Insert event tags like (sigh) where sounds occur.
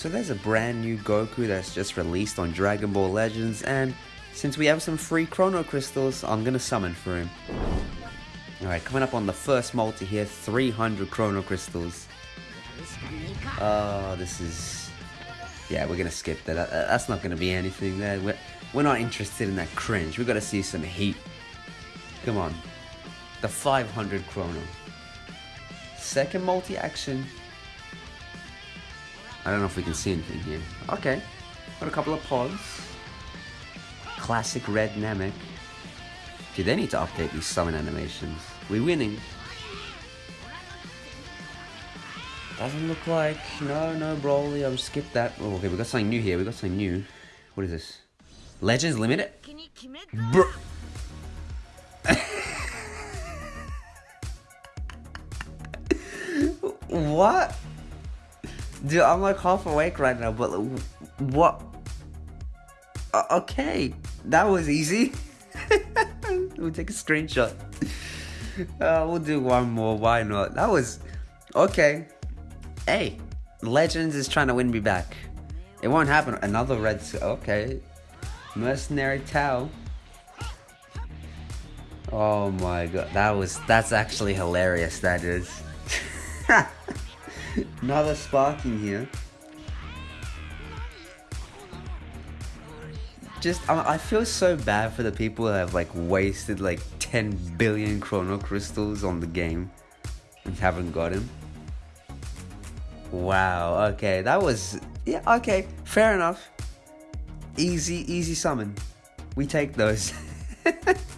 So there's a brand new Goku that's just released on Dragon Ball Legends and since we have some free Chrono Crystals, I'm gonna summon for him. Alright, coming up on the first multi here, 300 Chrono Crystals. Oh, this is... Yeah, we're gonna skip that. that that's not gonna be anything there. We're, we're not interested in that cringe. we got to see some heat. Come on. The 500 Chrono. Second multi-action. I don't know if we can see anything here. Okay. Got a couple of pods. Classic red Namek. Do they need to update these summon animations? We're winning. Doesn't look like... No, no, Broly. I'll skip that. Oh, okay, we got something new here. We got something new. What is this? Legends Limited? Bro... (laughs) what? Dude, I'm like half awake right now, but what? Uh, okay, that was easy. (laughs) we'll take a screenshot. Uh, we'll do one more, why not? That was... Okay. Hey, Legends is trying to win me back. It won't happen. Another red... Okay. Mercenary Tao. Oh my god, that was... That's actually hilarious, that is. (laughs) (laughs) Another spark in here. Just, I, I feel so bad for the people that have like wasted like 10 billion chrono crystals on the game and haven't got him. Wow, okay, that was, yeah, okay, fair enough. Easy, easy summon. We take those. (laughs)